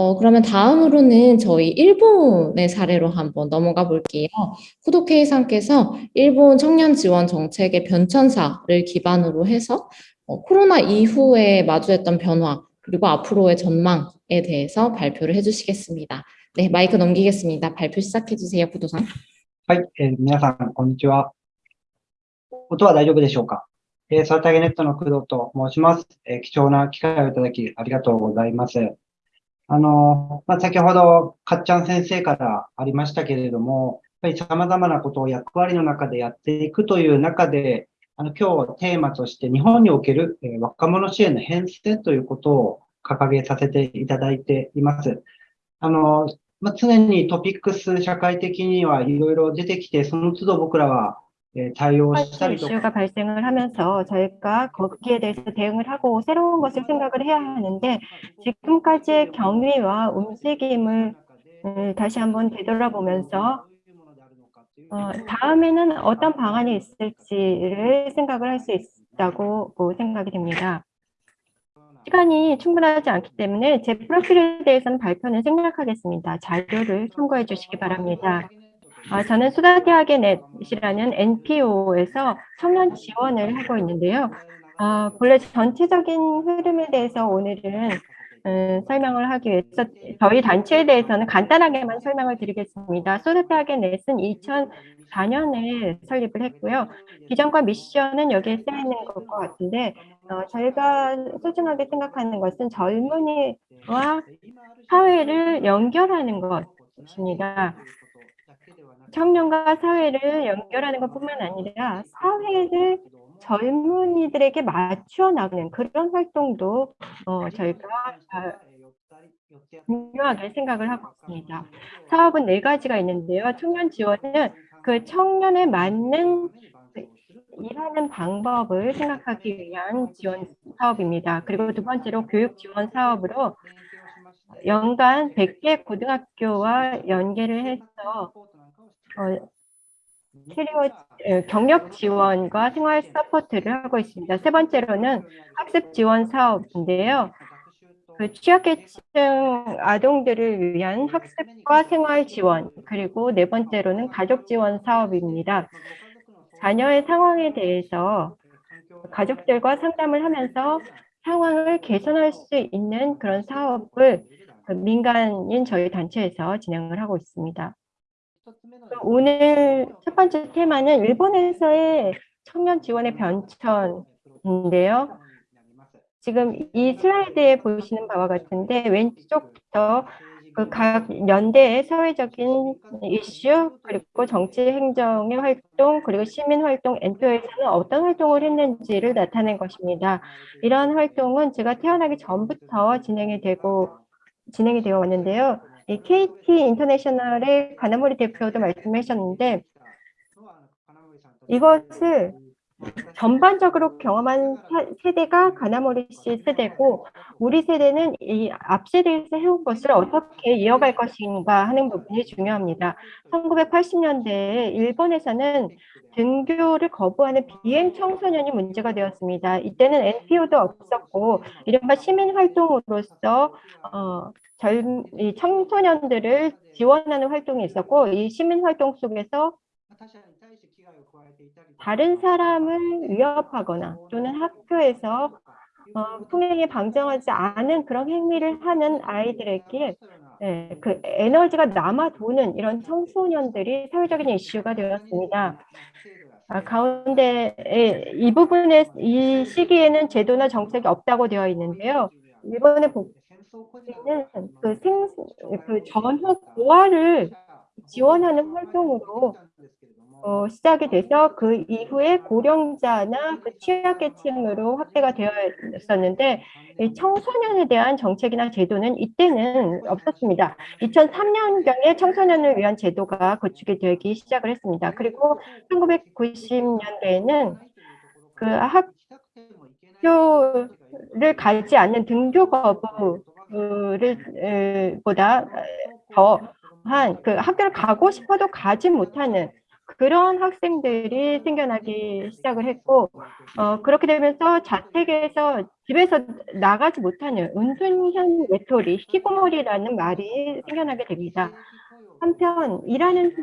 어, 그러면 다음으로는 저희 일본의 사례로 한번 넘어가 볼게요. 후도케이상께서 일본 청년 지원 정책의 변천사를 기반으로 해서 어, 코로나 이후에 마주했던 변화 그리고 앞으로의 전망에 대해서 발표를 해주시겠습니다. 네, 마이크 넘기겠습니다. 발표 시작해 주세요, 부도상. はい、えー皆さん、こんにちは。音は大丈夫でしょうかえー、サルタゲネットの工藤と申します。えー貴重な機会をいただきありがとうございます。 あの、まあ、先ほど、かっちゃん先生からありましたけれども、やっぱり様々なことを役割の中でやっていくという中で、あの、今日テーマとして日本における、え若者支援の変遷ということを掲げさせていただいています。あの、まあ、常にトピックス社会的にはいろいろ出てきて、その都度僕らは、 예, 자유 사찰 이슈가 발생을 하면서 저희가 거기에 대해서 대응을 하고 새로운 것을 생각을 해야 하는데 지금까지의 경위와 움직임을 예, 다시 한번 되돌아보면서 어, 다음에는 어떤 방안이 있을지를 생각을 할 수 있다고 뭐 생각이 됩니다. 시간이 충분하지 않기 때문에 제 프로필에 대해서는 발표는 생략하겠습니다. 자료를 참고해 주시기 바랍니다. 아, 저는 수다대학의 넷이라는 NPO에서 청년 지원을 하고 있는데요. 아, 본래 전체적인 흐름에 대해서 오늘은 음, 설명을 하기 위해서 저희 단체에 대해서는 간단하게만 설명을 드리겠습니다. 수다대학의 넷은 2004년에 설립을 했고요. 비전과 미션은 여기에 쓰여 있는 것과 같은데 어, 저희가 소중하게 생각하는 것은 젊은이와 사회를 연결하는 것입니다. 청년과 사회를 연결하는 것뿐만 아니라 사회를 젊은이들에게 맞추어 나가는 그런 활동도 어, 저희가 아, 중요하게 생각을 하고 있습니다. 사업은 네 가지가 있는데요. 청년 지원은 그 청년에 맞는 일하는 방법을 생각하기 위한 지원 사업입니다. 그리고 두 번째로 교육 지원 사업으로 연간 100개 고등학교와 연계를 해서 어, 캐리어 에, 경력 지원과 생활 서포트를 하고 있습니다. 세 번째로는 학습 지원 사업인데요. 그 취약계층 아동들을 위한 학습과 생활 지원, 그리고 네 번째로는 가족 지원 사업입니다. 자녀의 상황에 대해서 가족들과 상담을 하면서 상황을 개선할 수 있는 그런 사업을 그 민간인 저희 단체에서 진행을 하고 있습니다. 오늘 첫 번째 테마는 일본에서의 청년 지원의 변천인데요. 지금 이 슬라이드에 보시는 바와 같은데 왼쪽부터 그 각 연대의 사회적인 이슈 그리고 정치 행정의 활동 그리고 시민 활동 엔표에서는 어떤 활동을 했는지를 나타낸 것입니다. 이런 활동은 제가 태어나기 전부터 진행이 되고 진행이 되어 왔는데요. 이 KT 인터내셔널의 가나모리 대표도 말씀하셨는데 이것을 전반적으로 경험한 사- 세대가 가나모리 씨 세대고 우리 세대는 이 앞 세대에서 해온 것을 어떻게 이어갈 것인가 하는 부분이 중요합니다. 1980년대에 일본에서는 등교를 거부하는 비행 청소년이 문제가 되었습니다. 이때는 NPO도 없었고 이른바 시민 활동으로서 어, 젊, 이 청소년들을 지원하는 활동이 있었고 이 시민 활동 속에서 다른 사람을 위협하거나 또는 학교에서 어, 풍행에 방정하지 않은 그런 행위를 하는 아이들에게 예, 그 에너지가 남아 도는 이런 청소년들이 사회적인 이슈가 되었습니다. 아, 가운데 예, 이 부분에 이 시기에는 제도나 정책이 없다고 되어 있는데요. 일본의 복지는 그 생, 그 전후 고아를 지원하는 활동으로 어, 시작이 돼서 그 이후에 고령자나 그 취약계층으로 확대가 되었었는데 이 청소년에 대한 정책이나 제도는 이때는 없었습니다. 2003년경에 청소년을 위한 제도가 구축이 되기 시작을 했습니다. 그리고 1990년대에는 그 학교를 가지 않는 등교 거부를 보다 더한 그 학교를 가고 싶어도 가지 못하는 그런 학생들이 생겨나기 시작을 했고 어, 그렇게 되면서 자택에서 집에서 나가지 못하는 은둔형 외톨이, 히키코모리라는 말이 생겨나게 됩니다. 한편 일하는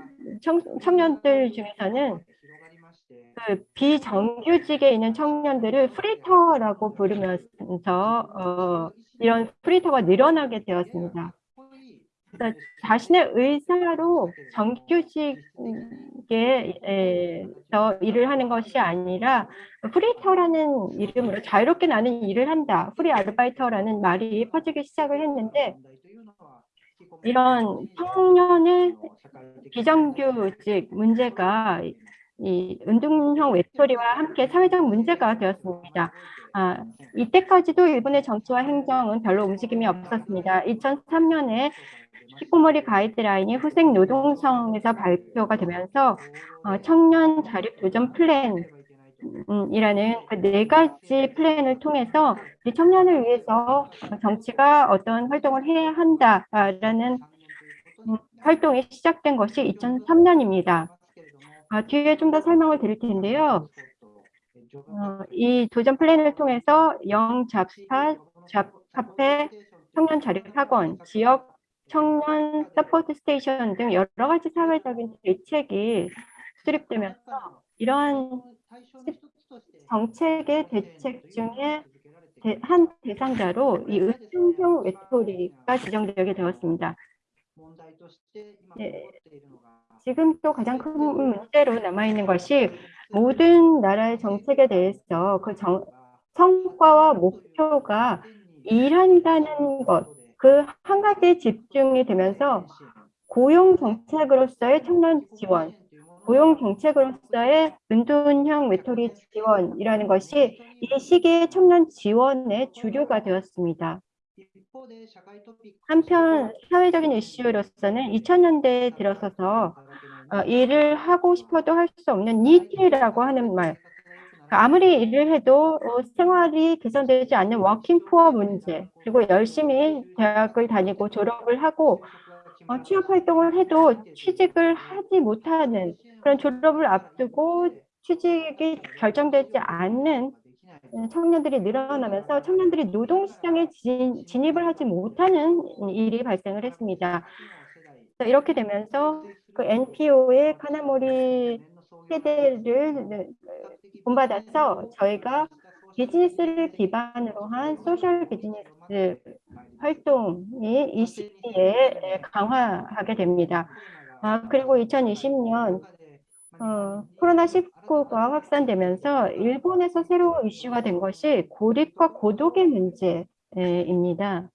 청, 청년들 중에서는 그 비정규직에 있는 청년들을 프리터라고 부르면서 어, 이런 프리터가 늘어나게 되었습니다. 그러니까 자신의 의사로 정규직에서 일을 하는 것이 아니라 프리터라는 이름으로 자유롭게 나는 일을 한다. 프리 아르바이터라는 말이 퍼지기 시작을 했는데 이런 청년의 비정규직 문제가 이 은둔형 외톨이와 함께 사회적 문제가 되었습니다. 아, 이때까지도 일본의 정치와 행정은 별로 움직임이 없었습니다. 2003년에 히키코모리 가이드라인이 후생 노동성에서 발표가 되면서 어, 청년 자립 도전 플랜 이라는 그 네 가지 플랜을 통해서 이 청년을 위해서 정치가 어떤 활동을 해야 한다라는 음, 활동이 시작된 것이 2003년입니다. 아, 뒤에 좀 더 설명을 드릴 텐데요. 어, 이 도전 플랜을 통해서 영잡사, job 카페, 청년 자립학원, 지역 청년 서포트 스테이션 등 여러 가지 사회적인 대책이 수립되면서 이러한 정책의 대책 중에 한 대상자로 이 은둔형 외톨이가 지정되게 되었습니다. 네, 지금 또 가장 큰 문제로 남아있는 것이 모든 나라의 정책에 대해서 그 정, 성과와 목표가 일한다는 것, 그 한 가지에 집중이 되면서 고용 정책으로서의 청년 지원, 고용 정책으로서의 은둔형 외톨이 지원이라는 것이 이 시기의 청년 지원의 주류가 되었습니다. 한편 사회적인 이슈로서는 2000년대에 들어서서 어, 일을 하고 싶어도 할 수 없는 NEET라고 하는 말 아무리 일을 해도 어, 생활이 개선되지 않는 워킹 푸어 문제 그리고 열심히 대학을 다니고 졸업을 하고 어, 취업 활동을 해도 취직을 하지 못하는 그런 졸업을 앞두고 취직이 결정되지 않는 청년들이 늘어나면서 청년들이 노동시장에 진, 진입을 하지 못하는 일이 발생을 했습니다. 이렇게 되면서 그 NPO의 카나모리 세대를 본받아서 저희가 비즈니스를 기반으로 한 소셜 비즈니스 활동이 이 시기에 강화하게 됩니다. 아, 그리고 2020년 어, 코로나19가 확산되면서 일본에서 새로 이슈가 된 것이 고립과 고독의 문제입니다.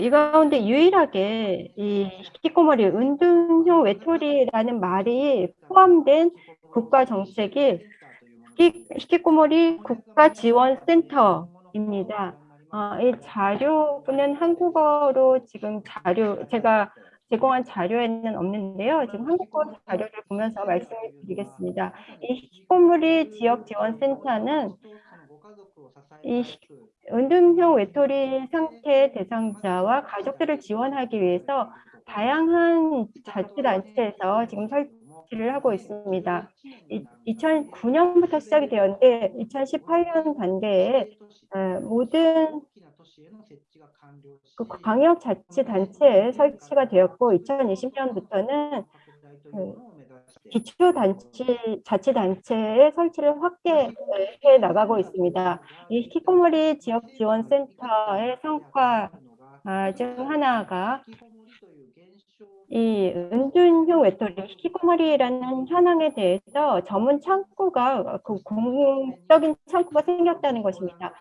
이 가운데 유일하게 이 히키코모리 은둔형 외톨이라는 말이 포함된 국가 정책이 히키코모리 국가지원센터입니다. 어, 이 자료는 한국어로 지금 자료 제가 제공한 자료에는 없는데요. 지금 한국어 자료를 보면서 말씀을 드리겠습니다. 이 히코모리 지역지원센터는 이 은둔형 외톨이 상태 대상자와 가족들을 지원하기 위해서 다양한 자치단체에서 지금 설 치를 하고 있습니다. 2009년부터 시작이 되었는데 2018년 단계에 어, 모든 그 광역자치단체에 설치가 되었고 2020년부터는 그 기초단체, 자치단체의 설치를 확대해 나가고 있습니다. 이 히키코모리 지역지원센터의 성과 아, 중 하나가 이 은둔형 외톨이 히키코모리라는 현황에 대해서 전문 창구가 그 공적인 창구가 생겼다는 것입니다.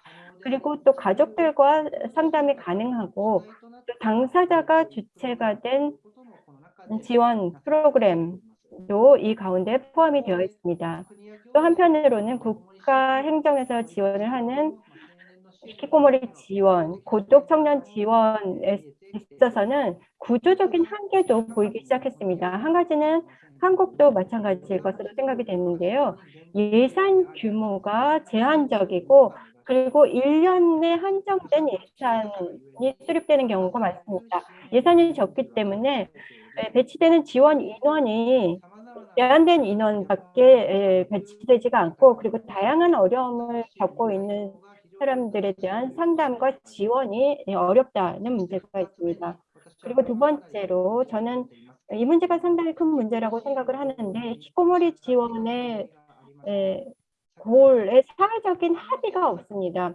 그리고 또 가족들과 상담이 가능하고 또 당사자가 주체가 된 지원 프로그램도 이 가운데 포함이 되어 있습니다. 또 한편으로는 국가 행정에서 지원을 하는 히키코모리 지원, 고독 청년 지원에 있어서는 구조적인 한계도 보이기 시작했습니다. 한 가지는 한국도 마찬가지일 것으로 생각이 됐는데요. 예산 규모가 제한적이고 그리고 1년에 한정된 예산이 수립되는 경우가 많습니다. 예산이 적기 때문에 배치되는 지원 인원이 제한된 인원밖에 에, 배치되지가 않고 그리고 다양한 어려움을 겪고 있는 사람들에 대한 상담과 지원이 예, 어렵다는 문제가 있습니다. 그리고 두 번째로 저는 이 문제가 상당히 큰 문제라고 생각을 하는데 히코모리 지원의 에, 골에 사회적인 합의가 없습니다.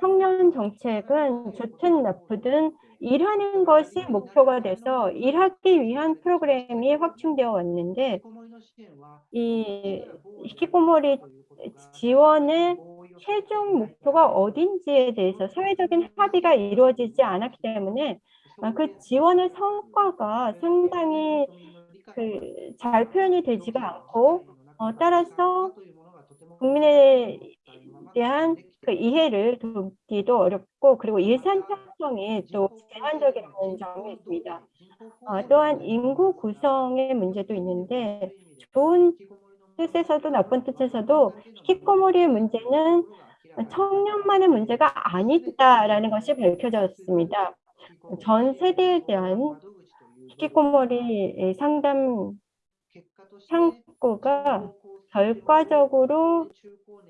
청년 정책은 좋든 나쁘든 일하는 것이 목표가 돼서 일하기 위한 프로그램이 확충되어 왔는데 이 히키코모리 지원의 최종 목표가 어딘지에 대해서 사회적인 합의가 이루어지지 않았기 때문에 아, 그 지원의 성과가 상당히 그 잘 표현이 되지가 않고 어, 따라서 국민에 대한 그 이해를 돕기도 어렵고 그리고 예산 편성이 또 제한적인 점이 있습니다. 어, 또한 인구 구성의 문제도 있는데 좋은 뜻에서도 나쁜 뜻에서도 히키코모리의 문제는 청년만의 문제가 아니다라는 것이 밝혀졌습니다. 전 세대에 대한 히키코모리 상담 창구가 결과적으로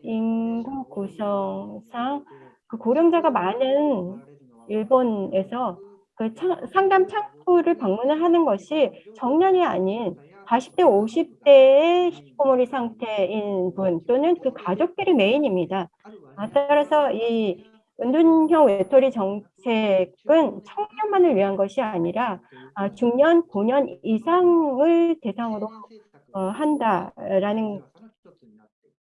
인구 구성상 그 고령자가 많은 일본에서 그 차, 상담 창구를 방문을 하는 것이 정년이 아닌 40대, 50대의 히키코모리 상태인 분 또는 그 가족들이 메인입니다. 아, 따라서 이 은둔형 외톨이 정책은 청년만을 위한 것이 아니라 아, 중년, 고년 이상을 대상으로 어, 한다라는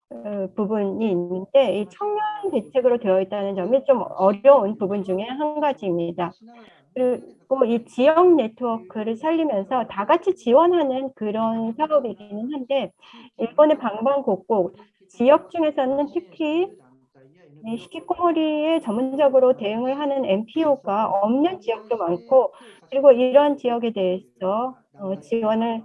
어, 부분이 있는데 이 청년 대책으로 되어 있다는 점이 좀 어려운 부분 중에 한 가지입니다. 그리고 이 지역 네트워크를 살리면서 다 같이 지원하는 그런 사업이기는 한데 일본의 방방곡곡 지역 중에서는 특히 히키코모리에 전문적으로 대응을 하는 NPO가 없는 지역도 많고 그리고 이런 지역에 대해서 어, 지원을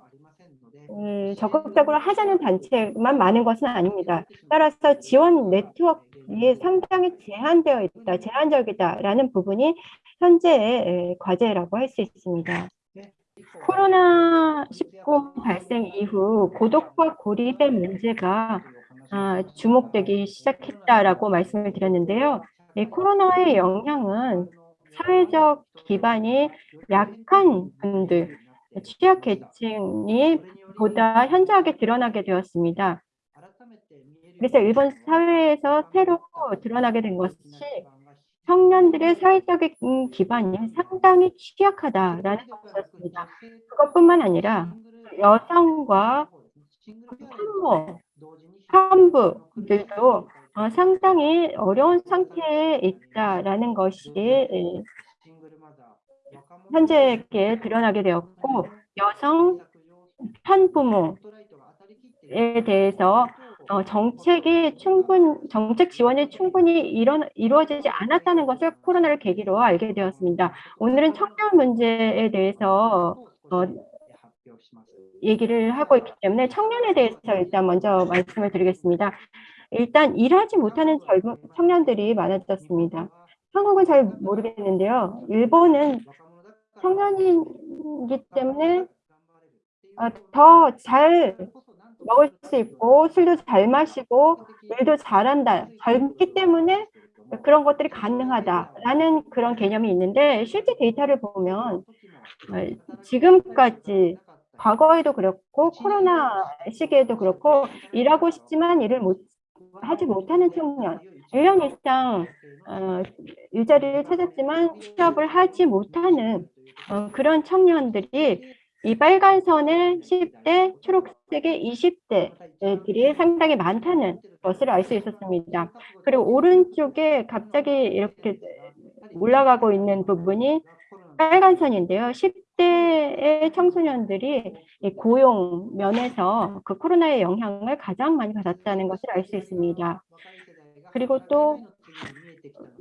음, 적극적으로 하자는 단체만 많은 것은 아닙니다. 따라서 지원 네트워크에 상당히 제한되어 있다, 제한적이다라는 부분이 현재의 과제라고 할 수 있습니다. 코로나19 발생 이후 고독과 고립의 문제가 아, 주목되기 시작했다라고 말씀을 드렸는데요. 이 코로나의 영향은 사회적 기반이 약한 분들, 취약계층이 보다 현저하게 드러나게 되었습니다. 그래서 일본 사회에서 새로 드러나게 된 것이 청년들의 사회적인 기반이 상당히 취약하다라는 것이었습니다. 그것뿐만 아니라 여성과 산모, 산부들도 어, 상당히 어려운 상태에 있다라는 것이 현재에 드러나게 되었고 여성 편부모에 대해서 어, 정책이 충분 정책 지원이 충분히 이뤄, 이루어지지 않았다는 것을 코로나를 계기로 알게 되었습니다. 오늘은 청년 문제에 대해서 어, 얘기를 하고 있기 때문에 청년에 대해서 일단 먼저 말씀을 드리겠습니다. 일단 일하지 못하는 젊은 청년들이 많아졌습니다. 한국은 잘 모르겠는데요. 일본은 청년이기 때문에 어, 더잘 먹을 수 있고 술도 잘 마시고 일도 잘한다. 젊기 때문에 그런 것들이 가능하다라는 그런 개념이 있는데 실제 데이터를 보면 어, 지금까지 과거에도 그렇고 코로나 시기에도 그렇고 일하고 싶지만 일을 못 하지 못하는 청년 1년 이상 어, 일자리를 찾았지만 취업을 하지 못하는 어, 그런 청년들이 이 빨간 선의 10대, 초록색의 20대들이 상당히 많다는 것을 알 수 있었습니다. 그리고 오른쪽에 갑자기 이렇게 올라가고 있는 부분이 빨간 선인데요. 10대의 청소년들이 고용 면에서 그 코로나의 영향을 가장 많이 받았다는 것을 알 수 있습니다. 그리고 또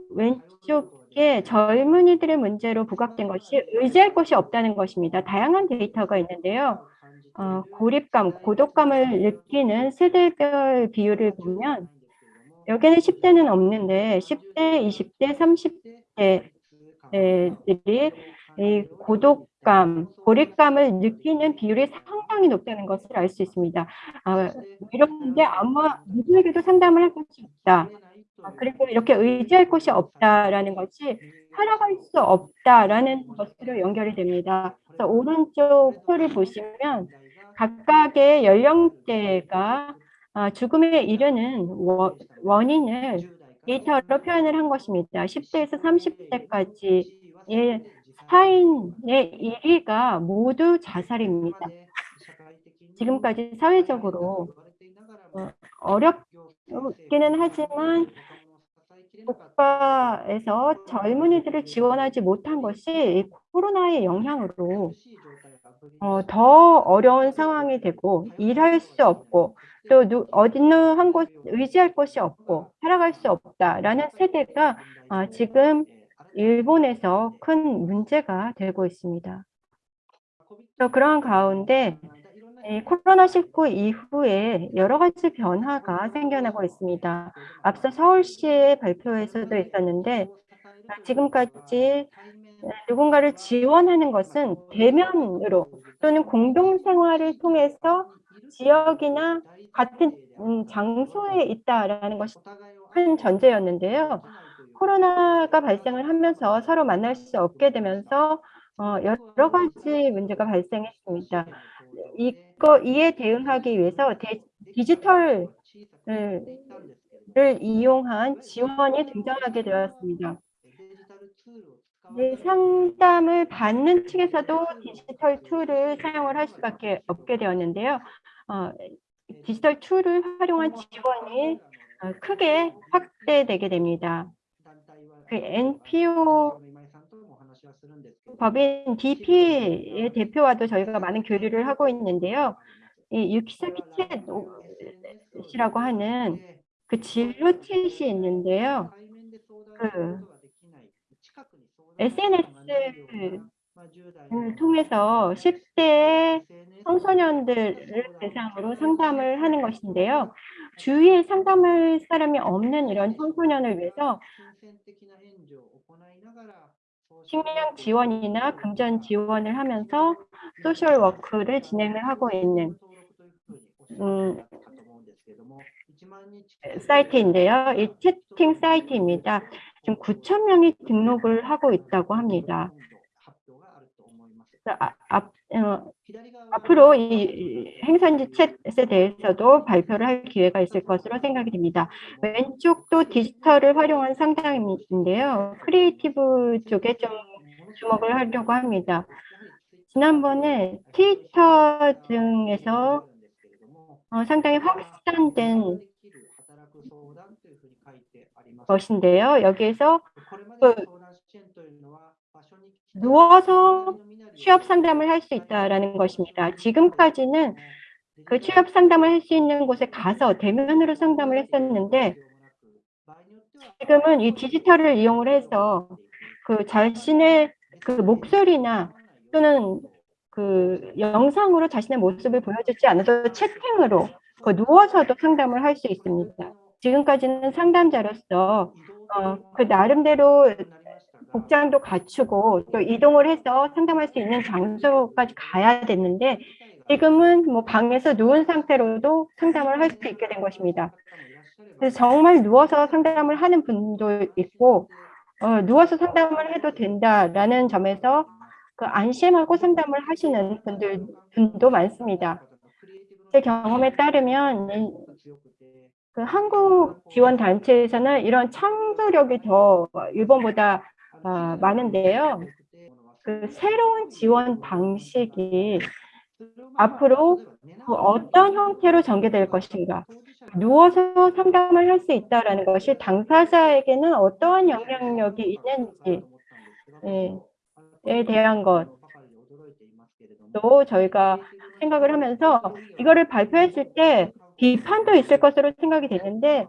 왼쪽 에 젊은이들의 문제로 부각된 것이 의지할 곳이 없다는 것입니다. 다양한 데이터가 있는데요. 어, 고립감, 고독감을 느끼는 세대별 비율을 보면 여기는 10대는 없는데 10대, 20대, 30대들이 이 고독감, 고립감을 느끼는 비율이 상당히 높다는 것을 알 수 있습니다. 아, 이런데 아마 누구에게도 상담을 할 곳이 없다. 아, 그리고 이렇게 의지할 곳이 없다라는 것이 살아갈 수 없다라는 것으로 연결이 됩니다. 그래서 오른쪽 표를 보시면 각각의 연령대가 아, 죽음에 이르는 원- 원인을 데이터로 표현을 한 것입니다. 10대에서 30대까지의 사인의 1위가 모두 자살입니다. 지금까지 사회적으로 어, 어렵기는 하지만 국가에서 젊은이들을 지원하지 못한 것이 이 코로나의 영향으로 어, 더 어려운 상황이 되고 일할 수 없고 또 누, 어느 한 곳 의지할 곳이 없고 살아갈 수 없다라는 세대가 아, 지금 일본에서 큰 문제가 되고 있습니다. 또 그런 가운데 이 코로나19 이후에 여러 가지 변화가 생겨나고 있습니다. 앞서 서울시의 발표에서도 있었는데 아, 지금까지 누군가를 지원하는 것은 대면으로 또는 공동생활을 통해서 지역이나 같은 음, 장소에 있다라는 것이 큰 전제였는데요. 코로나가 발생을 하면서 서로 만날 수 없게 되면서 어, 여러 가지 문제가 발생했습니다. 이거 이에 대응하기 위해서 데, 디지털을 를 이용한 지원이 등장하게 되었습니다. 네, 상담을 받는 측에서도 디지털 툴을 사용을 할 수밖에 없게 되었는데요. 어, 디지털 툴을 활용한 지원이 어, 크게 확대되게 됩니다. 그 NPO 법인 DP의 대표와도 저희가 많은 교류를 하고 있는데요. 이 유키사키 chat이라고 하는 그 진로 chat이 있는데요. 그 SNS를 통해서 10대 청소년들을 대상으로 상담을 하는 것인데요. 주위에 상담할 사람이 없는 이런 청소년을 위해서 식량 지원이나 금전 지원을 하면서 social work를 진행을 하고 있는 음, 사이트인데요. 이 채팅 사이트입니다. 지금 9천 명이 등록을 하고 있다고 합니다. 아, 앞, 어, 앞으로 이 행선지 chat에 대해서도 발표를 할 기회가 있을 것으로 생각이 됩니다. 왼쪽도 디지털을 활용한 상담인데요. creative 쪽에 좀 주목을 하려고 합니다. 지난번에 트위터 등에서 어, 상당히 확산된 것인데요. 여기에서 그 누워서 취업 상담을 할 수 있다라는 것입니다. 지금까지는 그 취업 상담을 할 수 있는 곳에 가서 대면으로 상담을 했었는데 지금은 이 디지털을 이용을 해서 그 자신의 그 목소리나 또는 그 영상으로 자신의 모습을 보여주지 않아도 채팅으로 그 누워서도 상담을 할 수 있습니다. 지금까지는 상담자로서 어, 그 나름대로 복장도 갖추고 또 이동을 해서 상담할 수 있는 장소까지 가야 됐는데 지금은 뭐 방에서 누운 상태로도 상담을 할 수 있게 된 것입니다. 정말 누워서 상담을 하는 분도 있고 어, 누워서 상담을 해도 된다라는 점에서 그 안심하고 상담을 하시는 분들 분도 많습니다. 제 경험에 따르면 그 한국 지원 단체에서는 이런 창조력이 더 일본보다 어, 많은데요. 그 새로운 지원 방식이 앞으로 그 어떤 형태로 전개될 것인가 누워서 상담을 할 수 있다는 것이 당사자에게는 어떠한 영향력이 있는지에 대한 것도 저희가 생각을 하면서 이거를 발표했을 때 비판도 있을 것으로 생각이 되는데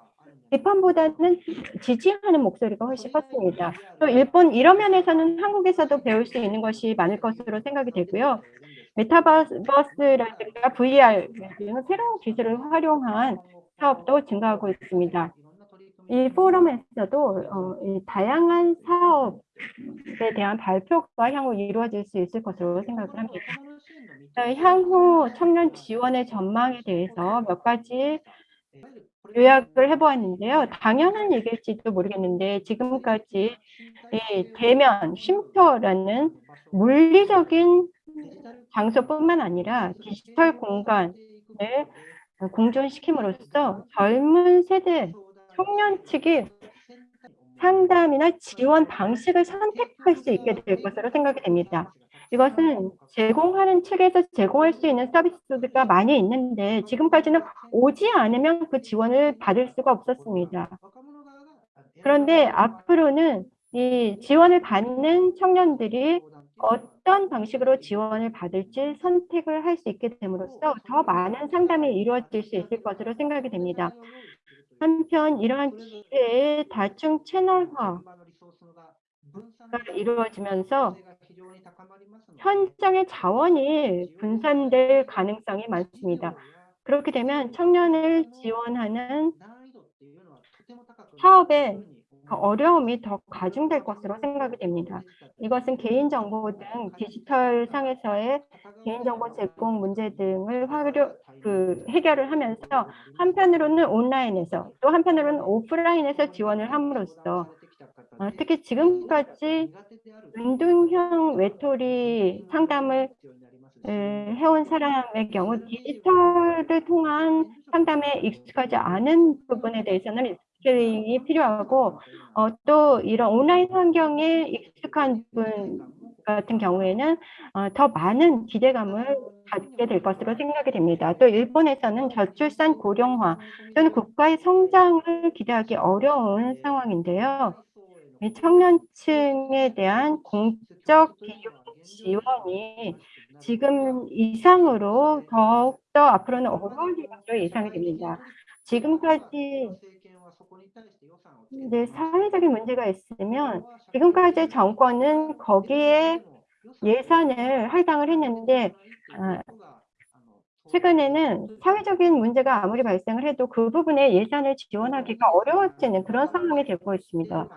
비판보다는 지지하는 목소리가 훨씬 컸습니다. 또 일본 이런 면에서는 한국에서도 배울 수 있는 것이 많을 것으로 생각이 되고요. 메타버스라든가 VR 등 새로운 기술을 활용한 사업도 증가하고 있습니다. 이 포럼에서도 어, 이 다양한 사업 대한 발표가 향후 이루어질 수 있을 것으로 생각을 합니다. 자, 향후 청년 지원의 전망에 대해서 몇 가지 요약을 해보았는데요. 당연한 얘기일지도 모르겠는데 지금까지 이 대면 쉼터라는 물리적인 장소뿐만 아니라 디지털 공간을 공존시킴으로써 젊은 세대 청년 측이 상담이나 지원 방식을 선택할 수 있게 될 것으로 생각이 됩니다. 이것은 제공하는 측에서 제공할 수 있는 서비스가 많이 있는데 지금까지는 오지 않으면 그 지원을 받을 수가 없었습니다. 그런데 앞으로는 이 지원을 받는 청년들이 어떤 방식으로 지원을 받을지 선택을 할 수 있게 됨으로써 더 많은 상담이 이루어질 수 있을 것으로 생각이 됩니다. 한편 이러한 기회의 다중 채널화가 이루어지면서 현장의 자원이 분산될 가능성이 많습니다. 그렇게 되면 청년을 지원하는 사업의 그 어려움이 더 가중될 것으로 생각이 됩니다. 이것은 개인정보 등 디지털 상에서의 개인정보 제공 문제 등을 활용, 그 해결을 하면서 한편으로는 온라인에서 또 한편으로는 오프라인에서 지원을 함으로써 어, 특히 지금까지 운동형 외톨이 상담을 에, 해온 사람의 경우 디지털을 통한 상담에 익숙하지 않은 부분에 대해서는 스케일링이 필요하고 어, 또 이런 온라인 환경에 익숙한 분 같은 경우에는 어, 더 많은 기대감을 갖게 될 것으로 생각이 됩니다. 또 일본에서는 저출산 고령화 또는 국가의 성장을 기대하기 어려운 상황인데요. 이 청년층에 대한 공적 비용 지원이 지금 이상으로 더욱더 앞으로는 어려워질 것으로 예상이 됩니다. 지금까지 네, 사회적인 문제가 있으면 지금까지 정권은 거기에 예산을 할당을 했는데 아, 최근에는 사회적인 문제가 아무리 발생을 해도 그 부분에 예산을 지원하기가 어려워지는 그런 상황이 되고 있습니다.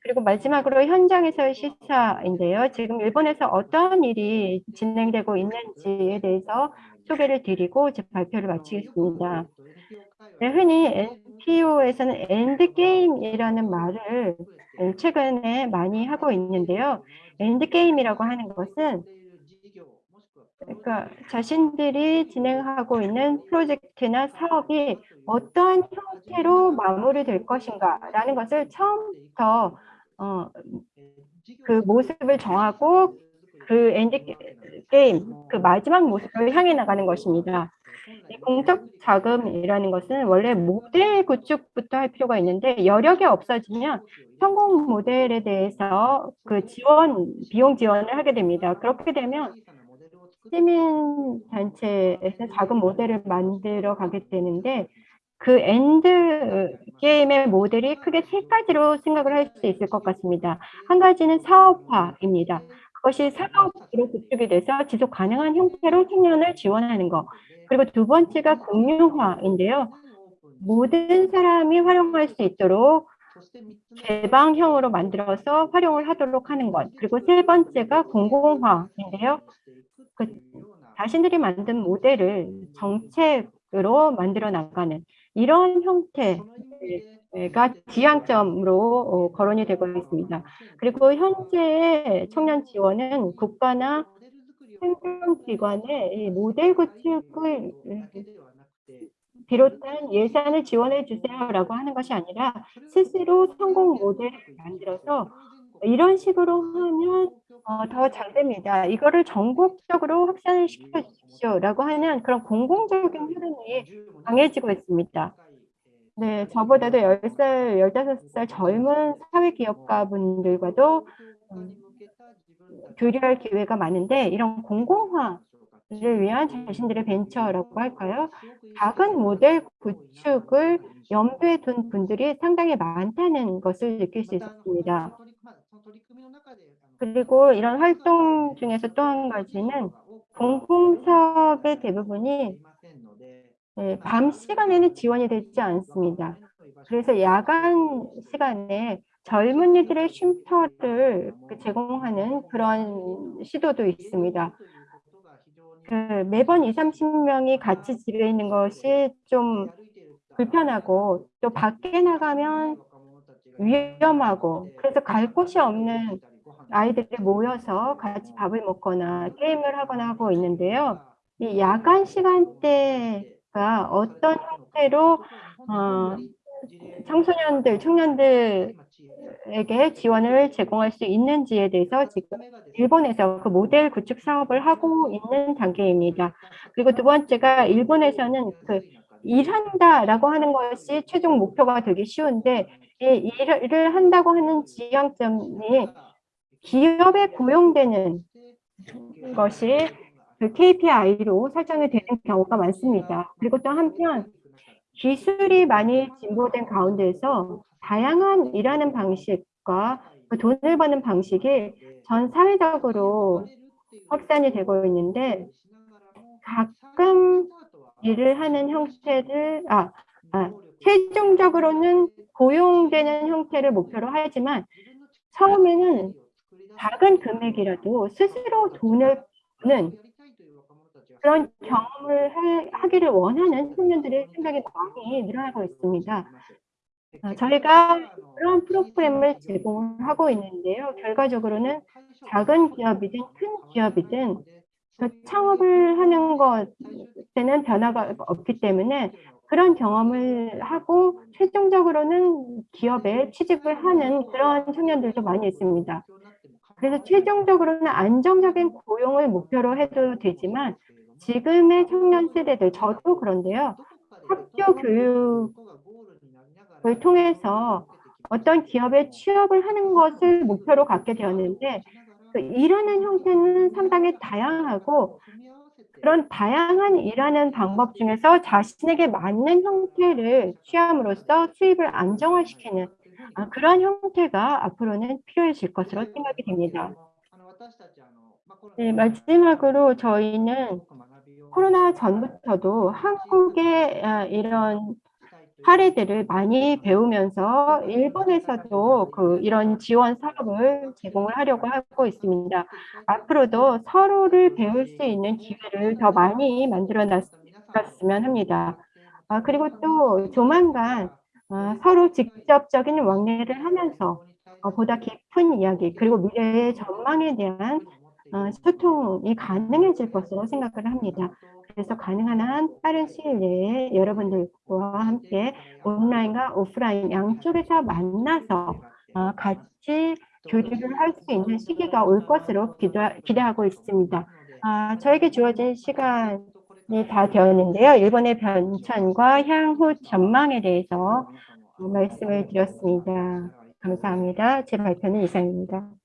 그리고 마지막으로 현장에서의 시사인데요. 지금 일본에서 어떤 일이 진행되고 있는지에 대해서 소개를 드리고 제 발표를 마치겠습니다. 네, 흔히 NPO에서는 endgame이라는 말을 최근에 많이 하고 있는데요. endgame이라고 하는 것은 그러니까 자신들이 진행하고 있는 프로젝트나 사업이 어떠한 형태로 마무리될 것인가 라는 것을 처음부터 어, 그 모습을 정하고 그 end game, 그 마지막 모습을 향해 나가는 것입니다. 이 공적 자금이라는 것은 원래 모델 구축부터 할 필요가 있는데 여력이 없어지면 성공 모델에 대해서 그 지원, 비용 지원을 하게 됩니다. 그렇게 되면 시민 단체에서 작은 모델을 만들어 가게 되는데 그 end game의 모델이 크게 세 가지로 생각을 할 수 있을 것 같습니다. 한 가지는 사업화입니다. 그것이 사업으로 구축이 돼서 지속 가능한 형태로 청년을 지원하는 것. 그리고 두 번째가 공유화인데요. 모든 사람이 활용할 수 있도록 개방형으로 만들어서 활용을 하도록 하는 것. 그리고 세 번째가 공공화인데요. 그 자신들이 만든 모델을 정책으로 만들어 나가는 이런 형태가 지향점으로 어, 거론이 되고 있습니다. 그리고 현재 청년 지원은 국가나 행정기관의 모델 구축을 비롯한 예산을 지원해 주세요라고 하는 것이 아니라 스스로 성공 모델을 만들어서 이런 식으로 하면 어, 더 잘 됩니다. 이거를 전국적으로 확산을 시켜 주십시오라고 하는 그런 공공적인 흐름이 강해지고 있습니다. 네, 저보다도 10살, 15살 젊은 사회기업가 분들과도 음, 교류할 기회가 많은데 이런 공공화 를 위한 자신들의 벤처라고 할까요? 작은 모델 구축을 염두에 둔 분들이 상당히 많다는 것을 느낄 수 있었습니다. 그리고 이런 활동 중에서 또 한 가지는 공공 사업의 대부분이 네, 밤 시간에는 지원이 되지 않습니다. 그래서 야간 시간에 젊은이들의 쉼터를 그 제공하는 그런 시도도 있습니다. 그 매번 2, 30명이 같이 집에 있는 것이 좀 불편하고 또 밖에 나가면 위험하고 그래서 갈 곳이 없는 아이들이 모여서 같이 밥을 먹거나 게임을 하거나 하고 있는데요. 이 야간 시간대가 어떤 형태로 어, 청소년들, 청년들에게 지원을 제공할 수 있는지에 대해서 지금 일본에서 그 모델 구축 사업을 하고 있는 단계입니다. 그리고 두 번째가 일본에서는 그 일한다라고 하는 것이 최종 목표가 되기 쉬운데 이 일을 한다고 하는 지향점이 기업에 고용되는 것이 그 KPI로 설정이 되는 경우가 많습니다. 그리고 또 한편 기술이 많이 진보된 가운데서 다양한 일하는 방식과 그 돈을 버는 방식이 전 사회적으로 확산이 되고 있는데 가끔 일을 하는 형태를 아, 아 최종적으로는 고용되는 형태를 목표로 하지만 처음에는 작은 금액이라도 스스로 돈을 버는 그런 경험을 하, 기를 원하는 청년들의 생각이 많이 늘어나고 있습니다. 어, 저희가 그런 프로그램을 제공하고 있는데요. 결과적으로는 작은 기업이든 큰 기업이든 그 창업을 하는 것에는 변화가 없기 때문에 그런 경험을 하고 최종적으로는 기업에 취직을 하는 그런 청년들도 많이 있습니다. 그래서 최종적으로는 안정적인 고용을 목표로 해도 되지만 지금의 청년 세대들, 저도 그런데요. 학교 교육을 통해서 어떤 기업에 취업을 하는 것을 목표로 갖게 되었는데 그 일하는 형태는 상당히 다양하고 그런 다양한 일하는 방법 중에서 자신에게 맞는 형태를 취함으로써 수입을 안정화시키는 아, 그런 형태가 앞으로는 필요해질 것으로 생각이 됩니다. 네, 마지막으로 저희는 코로나 전부터도 한국의 아, 이런 사례들을 많이 배우면서 일본에서도 그 이런 지원 사업을 제공을 하려고 하고 있습니다. 앞으로도 서로를 배울 수 있는 기회를 더 많이 만들어 놨으면 합니다. 아, 그리고 또 조만간 아, 서로 직접적인 왕래를 하면서 어, 보다 깊은 이야기 그리고 미래의 전망에 대한 어, 소통이 가능해질 것으로 생각을 합니다. 그래서 가능한 한 빠른 시일 내에 여러분들과 함께 온라인과 오프라인 양쪽에서 만나서 어, 같이 교류를 할 수 있는 시기가 올 것으로 기대, 하고 있습니다. 아, 저에게 주어진 시간이 다 되었는데요. 일본의 변천과 향후 전망에 대해서 말씀을 드렸습니다. 감사합니다. 제 발표는 이상입니다.